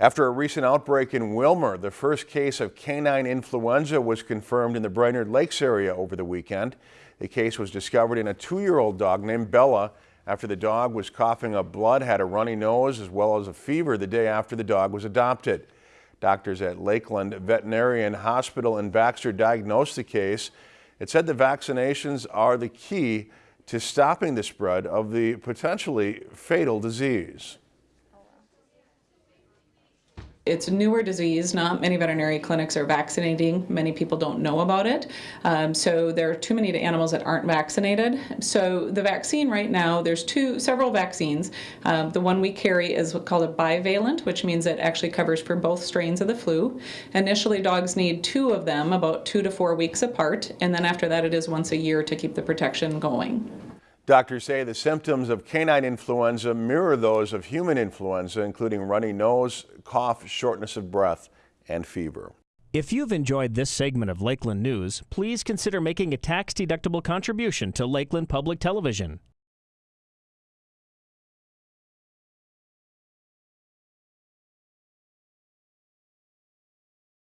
After a recent outbreak in Willmar, the first case of canine influenza was confirmed in the Brainerd Lakes area over the weekend. The case was discovered in a two-year-old dog named Bella after the dog was coughing up blood, had a runny nose, as well as a fever the day after the dog was adopted. Doctors at Lakeland Veterinarian Hospital in Baxter diagnosed the case. It said the vaccinations are the key to stopping the spread of the potentially fatal disease. It's a newer disease. Not many veterinary clinics are vaccinating. Many people don't know about it. Um, so there are too many animals that aren't vaccinated. So the vaccine right now, there's two, several vaccines. Um, the one we carry is called a bivalent, which means it actually covers for both strains of the flu. Initially, dogs need two of them, about two to four weeks apart, and then after that, it is once a year to keep the protection going. Doctors say the symptoms of canine influenza mirror those of human influenza, including runny nose, cough, shortness of breath, and fever. If you've enjoyed this segment of Lakeland News, please consider making a tax-deductible contribution to Lakeland Public Television.